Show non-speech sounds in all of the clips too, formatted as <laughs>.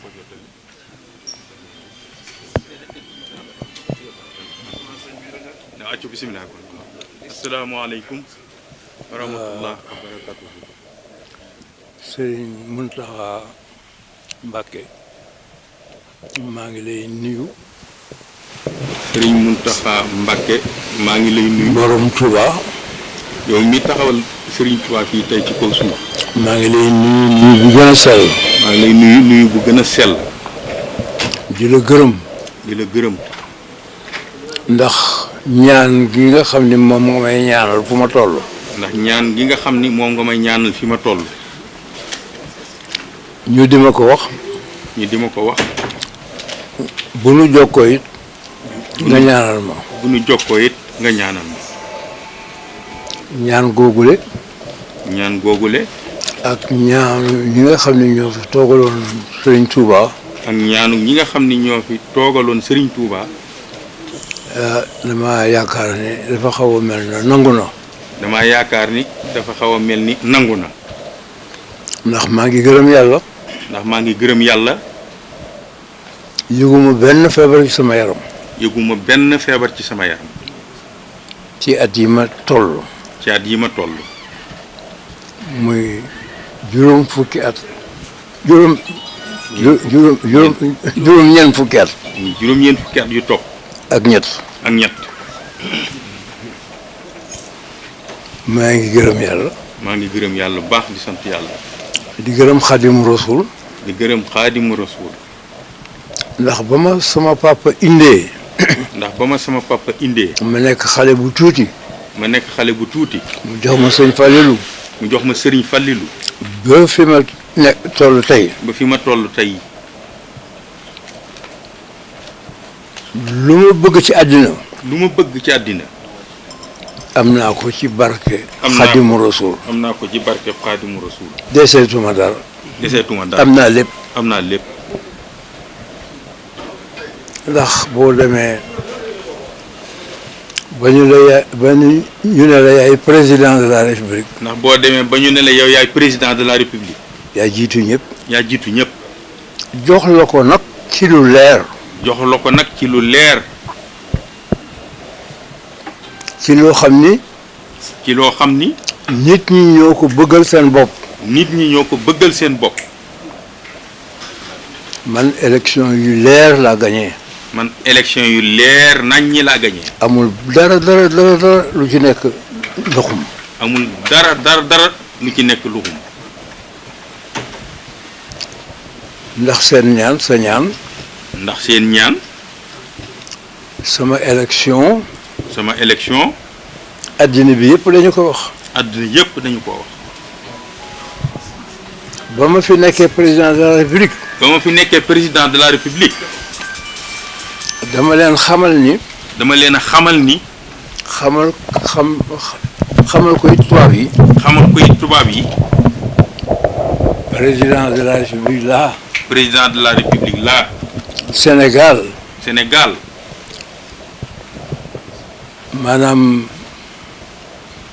powiaty. na accu serigne muntaha mbacke ma lay nuyu serigne muntaha mbacke ma lay nuyu borom touba yow mi taxawal serigne touba fi tay ci maa ngi lay nuyu nuyu bu gën a sell. Di la gërëm. Di la gërëm. Ndax ñaan gi nga xam ni moom nga may ñaanal fu ma toll. Ndax ñaan gi nga xam ni moom nga may ñaanal fi ma toll. Ñu di ma ko wax. Ñu di ma ko wax. Bu nu jokkoo it nga ñaanal ma. bu nu jokkoo it nga ñaanal ma. Ñaan googule. Ñaan googule ak ñaan ñi nga xam ne ñoo fi toogaloon Sëriñ Touba. ak ñaanu ñi nga xam ni ñoo fi toogaloon sëriñ Tuubaa dama yaakaar ne dafa xaw a mel na nangu na. dama yaakaar ni dafa xaw a mel ni nangu na. ndax maa ngi gërëm yàlla. ndax maa ngi gërëm yàlla. yëguma benn feebar ci sama yaram. yëguma benn feebar ci sama yaram. ci at yi ma toll. ci at yi ma toll. muy juróom fukki at. Juróom ju- juróom juróom juróom ñeent fukki at. Juróom-ñeent fukki at yu topp. Ak ñett. Ak ñett. Maa ngi gërëm yàlla. Maa ngi gërëm yàlla bu baax di sant yàlla. Di gërëm xadim rasul di gërëm xaadimu rasul ndax ba ma sama papa indee ndax ba ma sama papa indee ma nekk xale bu tuuti. ma nekk xale bu tuuti. Mu jox ma sëñ Falilu mu jox ma sëriñ Fallilu. Ba fi ma ne toll tey. ba fi ma toll tey. lu ma bëgg ci àddina. lu ma bëgg ci àddina. am naa ko ci barke Am naa xadimu rasul am naa ko ci rasuul. deseetuma dara. deseetuma dara. am naa lépp. am naa lépp. ndax boo demee ba ñu la yaay ba ñu ñu ne la yaay président de la république. Ndax boo demee ba ñu ne la yow yaay président de la république. Yaa jiitu ñëpp. Yaa jiitu ñëpp. Jox la ko nag ci lu leer. Jox la ko nag ci lu leer. Ci loo xam ni ci loo xam ni nit ñi ñoo ko bëggal seen bopp. nit ñi ñoo ko bëggal seen bopp. Man élection yu leer laa gagné man élection yu leer nañ ñi laa gañee amul dara dara dara dara lu ci nekk ndoxum amul dara dara dara lu ci nekk luxum. Ndax seen ñaan sa ñaan ndax seen ñaan sama élection sama élection addina bi yëpp dañu ko wax. àdduna yëpp dañu ko wax. Ba ma fi nekkee président de la république ba ma fi nekkee président de la république dama leen xamal ni dama leen a xamal ni xamal xam xamal koy tubaab yi. xamal koy tubaab yi. Président de la république là. Président de la république là. Sénégal. Sénégal. Maanaam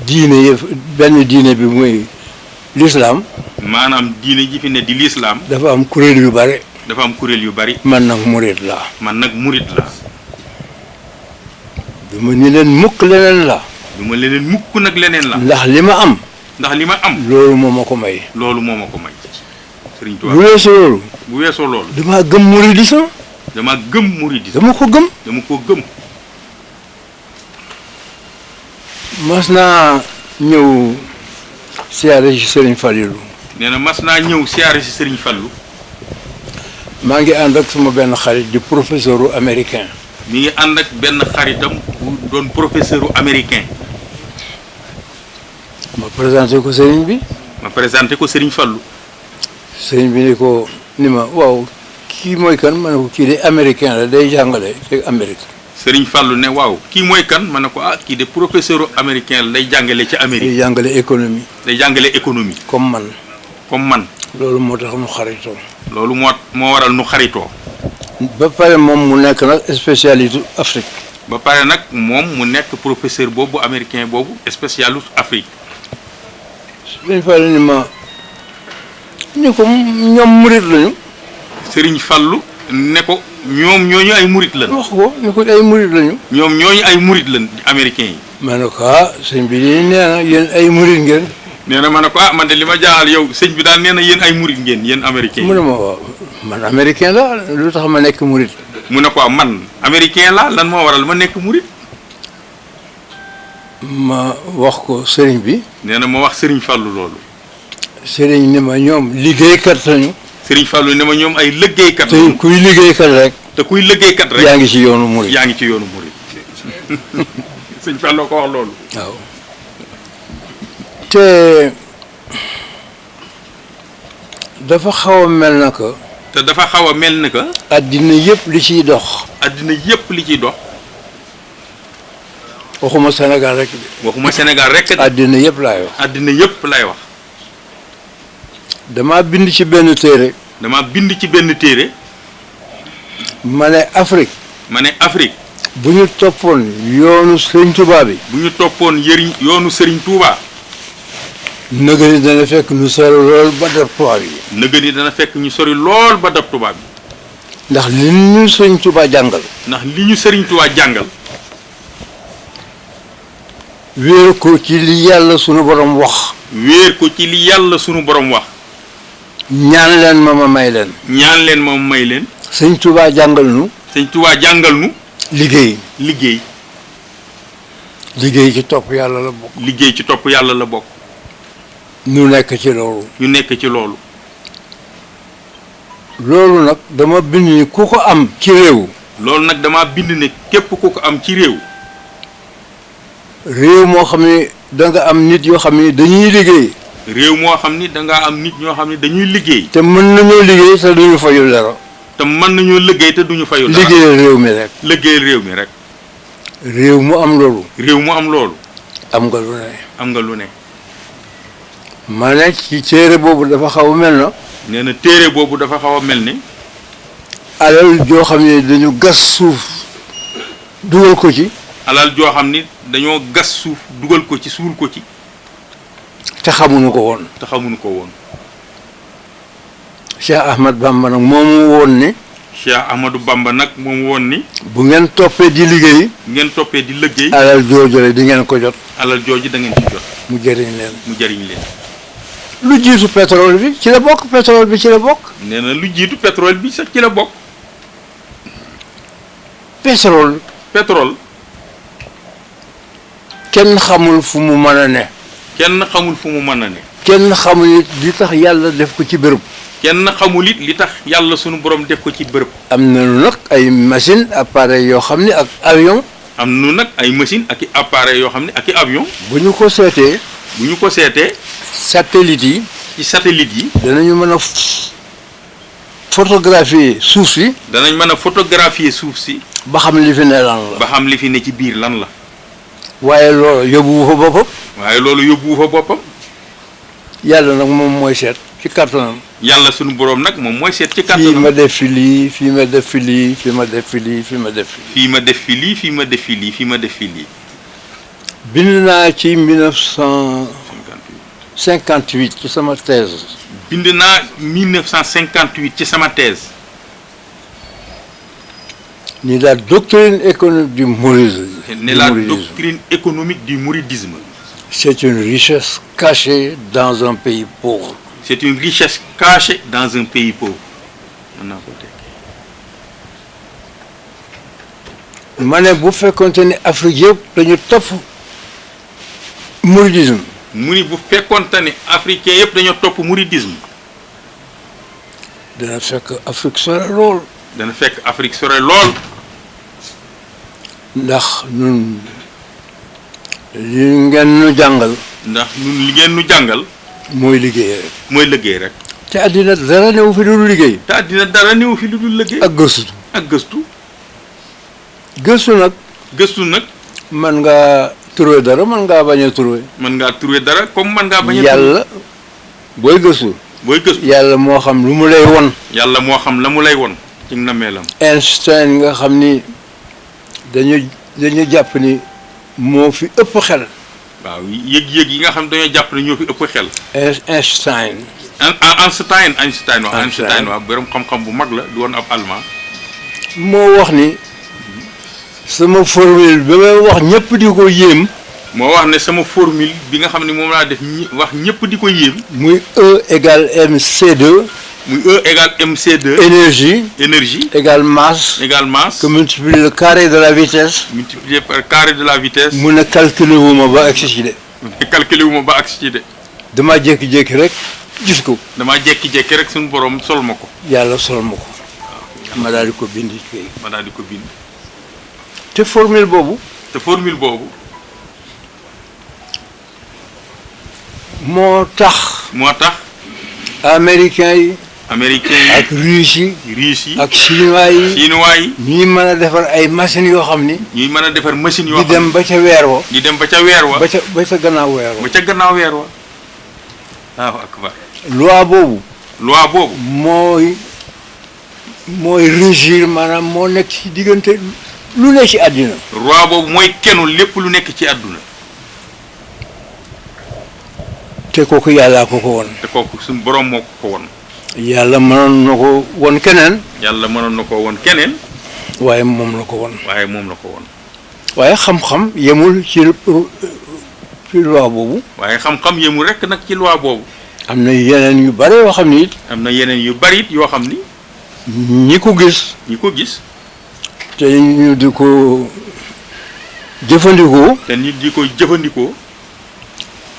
diine yëpp benn diine bi muy l'islam. Maanaam diine ji fi ne di lislaam dafa am kuréel yu bare dafa am kurel yu bari man nak mourid la man nak mourid la duma ni len mukk leneen la duma leneen mukk nak leneen la ndax lima am ndax lima am lolu momako may lolu momako may serigne touba bu wesso lolu bu wesso lolu dama gem mouridisme dama gem mouridisme dama ko gem dama ko gem masna ñew siaré ci serigne fallou neena masna ñew siaré ci serigne fallou maa ngi ànd ak suma benn xarit di professeur américain. Mi ngi ànd ak benn xaritam bu doon professeur u américain. Ma présenté ko sëriñ bi. Ma présenté ko Sëriñ Fallu sëriñ bi ni ko ni ma waaw kii mooy kan? Ma ne ko kii de américain la day jàngale ci Amérique. Sëriñ Fallu ne waaw kii mooy kan? Ma ne ko ah kii de professeur américain la day jàngale ci day Amérique jàngale économie. Day jàngale économie. Comme man. Comme man. Loolu moo tax nu xaritoo. Loolu moo moo waral nu xaritoo. Ba pare moom mu nekk nag spécialité Afrique. Ba pare nag moom mu nekk professeur boobu américain boobu spécialu Afrique. Sëriñ Falilu ni ma ni ko ñoom murit lañu. Serigne Fallou ne ko ñoom ñooñu ay murit lan wax ko ni ko ay murit lañu. Ñoom ñooñu ay murit lan américains yi. Ma ne ko ah sëñ bi de nee na yéen ay murit ngeen neena mané ko ah man de lima jaal yow señ bi dal neena yeen ay Mana ngeen yeen américain mu mo man américain la lutax ma nek mourid mu ah, man américain la lan mo waral ma nek mourid ma wax ko serigne bi. Neena ma wax serigne fallu lolu Sering ne ma ñom liggéey kat lañu. Serigne fallu ne ma ñom ay liggéey kat te kuy liggéey kat rek te kuy liggéey kat rek yaangi ci yoonu mourid yaangi ci yoonu <laughs> fallu ko wax waaw. Te dafa xaw a mel na que te dafa xaw a mel ni que àddina yëpp li ciy dox addina yépp li ciy dox waxuma Sénégal rek de waxuma Sénégal rek de àddina yëpp laay wax addina yépp lay wax dama bind ci benn téere dama bind ci benn téere ma ne Afrique ma ne Afrique bu ñu toppoon yoonu Sëriñ Tuubaa bi bu ñu toppoon yëriñ yoonu Serigne Touba nëga ni dana fekk nu sori lool ba def tubaab yi. Nëgën yi dana fekk ñu sori lool ba dab tubaab bi ndax li ñu Sëriñ Tuubaa jàngal. Ndax li ñu Serigne Touba jàngal. Wéeru ko ci li yàlla sunu borom wax. Wéer ko ci li yàlla sunu borom wax. Ñaan leen ma ma may leen. Ñaan leen ma may leen. Sëriñ Tuubaa jàngal nu. Sëñ Touba jàngal nu. Liggéey. Liggéey. Liggéey ci topp yàlla la bokk. Liggéey ci topp yàlla la bokk nu nekk ci loolu. ñu nekk ci loolu. loolu nag dama bind ni ku ko am ci réew. loolu nag dama bind ne képp ku ko am ci réew. réew moo xam ne da nga am nit yoo xam ne dañuy liggéey. réew moo xam ni dangaa am nit ñoo xam ne dañuy liggéey. te mën nañoo liggéey te duñu fayul dara. te mën nañoo liggéey te duñu fayu dara. liggéeyal réew mi rek. liggéeyal réew mi rek. réew mu am loolu. réew mu am loolu. am nga lu ne. am nga lu ne. Ma ne ci téere boobu dafa xaw a mel na. Nee na téere boobu dafa xaw a mel ni. Alal joo xam ne dañu gas suuf dugal ko ci. Alal joo xam ni dañoo gas suuf dugal ko ci suul ko ci. Te xamuñu ko woon. Te xamuñu ko woon. Cheikh Ahmad Bamba nag moomu woon ni. Cheikh Ahmadou Bamba nag moom woon ni. Bu ngeen toppee di liggéey ngeen toppee di liggéey. alal joojule di ngeen ko jot. Alal jooju da ngeen ci jot. Mu jëriñ leen. Mu jariñ leen. Lu jiitu pétrole bi ci la bokk pétrole bi ci la bokk. Nee na lu jiitu pétrole bi sax ci la bokk. Pétrole. Pétrole. Kenn xamul fu mu mën a ne. Kenn xamul fu mu mën a ne. Kenn xamul it li tax yàlla def ko ci béréb kenn xamul it li tax yàlla sunu borom def ko ci bërëb. Am nag ay machine appareil yoo xam ne ak avion. Am nu nag ay machine ak i appareil yoo xam ne ak i avion. Bu ñu ko seetee bu ñu ko seetee satellite yi. Ci satellite yi. Danañu mën a photographier suuf si. Danañ mën a photographier suuf si. Ba xam li fi ne lan la. Ba xam li fi ne ci biir lan la. Waaye loolu yóbbu fa boppam. Waaye loolu yóbbuwu fa boppam. Yàlla nag moom mooy seet ci kattanam. Yàlla sunu borom nag moom mooy seet ci fii ma def fi lii fii ma def fi lii fii ma def fi lii fii ma def fi fii ma def fi lii fii ma def fi lii fii ma def fi lii. Bind naa ci 1958 ci sama thèse. Bind naa 1958 ci sama thèse. Ni la doctrine économique du mouridisme. Du la doctrine économique du mouridisme. C'est une richesse cachée dans un pays pauvre. C'est une richesse cachée dans un pays pauvre. Ma ne bu ni Afrique yëpp dañu topp mouridisme mu ni bu fekkonte ne africain yëpp dañoo topp mouridisme. Dana fekk Afrique sore lool. Dana fekk Afrique sore lool. Ndax ñun li ngeen nu jàngal ndax ñun li ngeen nu jàngal mooy liggéey rek. mooy liggéey rek. Te àddina dara newu fi dul liggéey. Te àddina dara néew fi dul liggéey. Ak gëstu. Ak gëstu. Gëstu nag gëstu nag man ngaa turwe dara man nga baña turwe man nga turwe dara comme man nga baña yalla boy gëssu boy gëssu yalla mo xam lu mu lay won. Yalla mo xam lamu lay won ci namelam einstein nga xamni dañu dañu japp ni mo fi ëpp xel. Waaw yeg yeg yi nga xam dañu japp ni ñoo fi ëpp xel. Einstein. Ah, einstein einstein wa einstein. Wa borom xam xam bu mag la du won ab allemand. Mo wax ni sama formule ba may wax ñëpp di ko yéem. Moo wax ne sama formule bi nga xam ne moom laa def ñi wax ñëpp di ko yéem. Muy E égale mc2 muy E égale mc2 énergie. Énergie. Égale masse. Égale masse. Que multiplie le carré de la vitesse. Multiplié par carré de la vitesse. Mu ne calculer wu ma ba agsi ci de. <laughs> Calculé wu ma ba agsi ci de. Jékki-jékki rek gis ko. Damaa jekki-jekki rek suñu borom sol ma ko. Yàlla sol ma ko. Ma daal di ko bind ci kay ma daal di ko bind te formule boobu. te formule boobu. moo tax moo tax américains yi américains yi ak russe yi russe yi ak chinois yi chinois yi ñuy mën a defar ay machines yoo xam ni ñuy mën a defar machine yoo di xam dem ba ca weer wa. di dem ba ca weer wa. ba ca ba ca gannaaw weer wa. ba ca gannaaw weer wa. Waaw akbar. Loi boobu. Loi boobu. mooy mooy régir maanaam moo nekk ci diggante lu ne ci aduna roi bobu moy kenu lepp lu nek ci aduna te koku yalla ko ko won te koku sun borom moko ko won yalla manon nako won kenen yalla manon nako won kenen waye mom la ko won waye mom la ko won waye xam xam yemul ci ci loi bobu waye xam xam yemul rek nak ci loi bobu amna yeneen yu bare yo xamni amna yeneen yu bari yo xamni ñi ko gis ñi ko gis te ñu di ko jëfandikoo. te nit di ko jëfandikoo.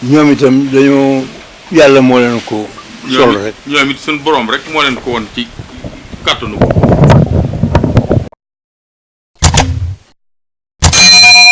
ñoom itam dañoo yàlla moo leen ko sol rek. ñoom it suñu borom rek moo leen ko woon ci kàttanu ko.